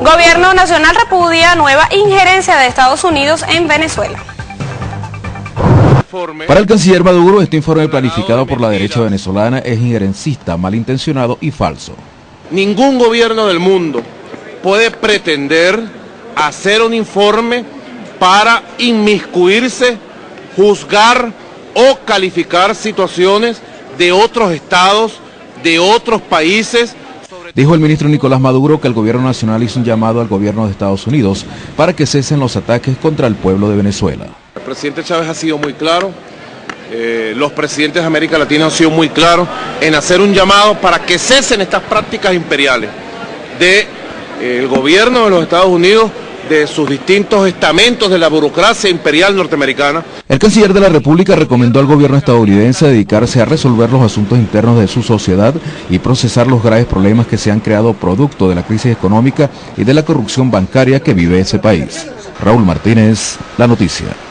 Gobierno Nacional repudia nueva injerencia de Estados Unidos en Venezuela. Para el canciller Maduro, este informe planificado por la derecha venezolana es injerencista, malintencionado y falso. Ningún gobierno del mundo puede pretender hacer un informe para inmiscuirse, juzgar o calificar situaciones de otros estados, de otros países. Dijo el ministro Nicolás Maduro que el gobierno nacional hizo un llamado al gobierno de Estados Unidos para que cesen los ataques contra el pueblo de Venezuela. El presidente Chávez ha sido muy claro, eh, los presidentes de América Latina han sido muy claros en hacer un llamado para que cesen estas prácticas imperiales del eh, gobierno de los Estados Unidos de sus distintos estamentos de la burocracia imperial norteamericana. El canciller de la República recomendó al gobierno estadounidense dedicarse a resolver los asuntos internos de su sociedad y procesar los graves problemas que se han creado producto de la crisis económica y de la corrupción bancaria que vive ese país. Raúl Martínez, La Noticia.